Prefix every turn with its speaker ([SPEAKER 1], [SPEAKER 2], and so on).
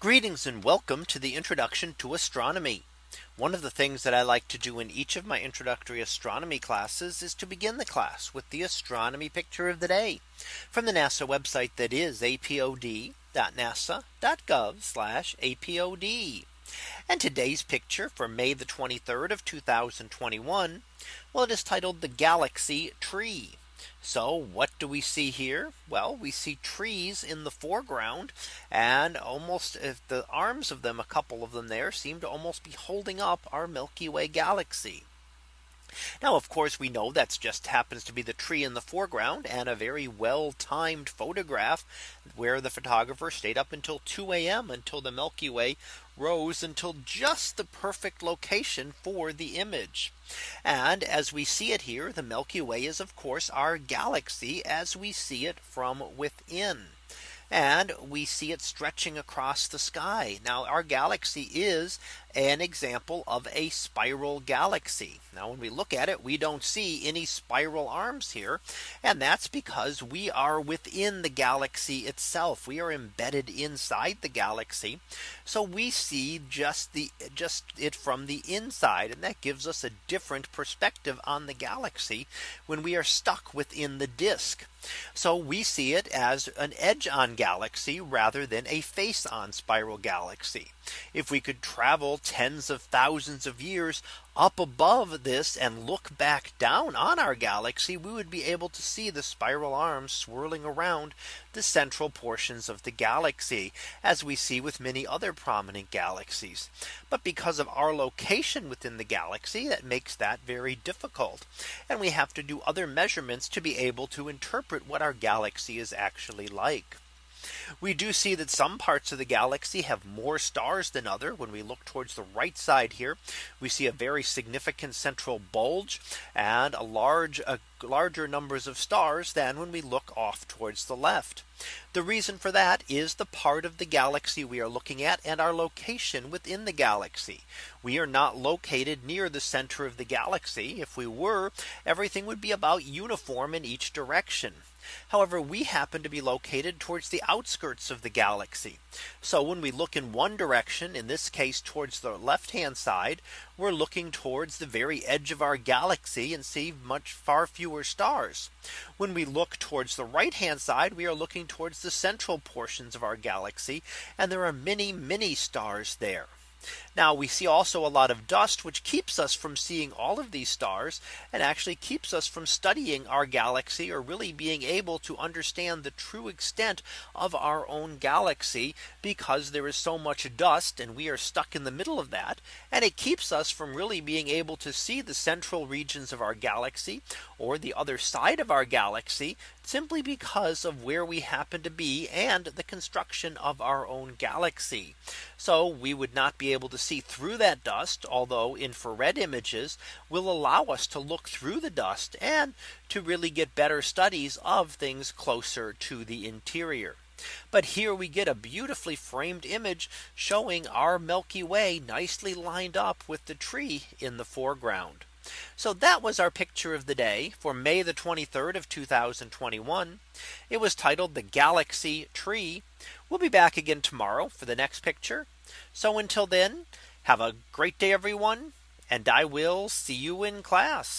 [SPEAKER 1] Greetings and welcome to the introduction to astronomy. One of the things that I like to do in each of my introductory astronomy classes is to begin the class with the astronomy picture of the day from the NASA website that is apod.nasa.gov apod. And today's picture for May the 23rd of 2021. Well, it is titled the galaxy tree. So what do we see here? Well, we see trees in the foreground and almost if uh, the arms of them, a couple of them there seem to almost be holding up our Milky Way galaxy. Now, of course, we know that's just happens to be the tree in the foreground and a very well timed photograph where the photographer stayed up until 2 a.m. until the Milky Way rose until just the perfect location for the image. And as we see it here, the Milky Way is, of course, our galaxy as we see it from within and we see it stretching across the sky. Now our galaxy is an example of a spiral galaxy. Now when we look at it we don't see any spiral arms here and that's because we are within the galaxy itself we are embedded inside the galaxy. So we see just the just it from the inside and that gives us a different perspective on the galaxy when we are stuck within the disk. So we see it as an edge on galaxy rather than a face on spiral galaxy. If we could travel tens of thousands of years up above this and look back down on our galaxy, we would be able to see the spiral arms swirling around the central portions of the galaxy, as we see with many other prominent galaxies. But because of our location within the galaxy, that makes that very difficult. And we have to do other measurements to be able to interpret what our galaxy is actually like. We do see that some parts of the galaxy have more stars than other. When we look towards the right side here, we see a very significant central bulge and a large a larger numbers of stars than when we look off towards the left. The reason for that is the part of the galaxy we are looking at and our location within the galaxy. We are not located near the center of the galaxy. If we were, everything would be about uniform in each direction. However, we happen to be located towards the outskirts of the galaxy. So when we look in one direction, in this case, towards the left hand side, we're looking towards the very edge of our galaxy and see much far fewer stars. When we look towards the right hand side, we are looking towards the central portions of our galaxy. And there are many, many stars there. Now we see also a lot of dust which keeps us from seeing all of these stars and actually keeps us from studying our galaxy or really being able to understand the true extent of our own galaxy because there is so much dust and we are stuck in the middle of that and it keeps us from really being able to see the central regions of our galaxy or the other side of our galaxy simply because of where we happen to be and the construction of our own galaxy. So we would not be able to see through that dust, although infrared images will allow us to look through the dust and to really get better studies of things closer to the interior. But here we get a beautifully framed image showing our Milky Way nicely lined up with the tree in the foreground. So that was our picture of the day for May the 23rd of 2021. It was titled the galaxy tree. We'll be back again tomorrow for the next picture. So until then, have a great day, everyone, and I will see you in class.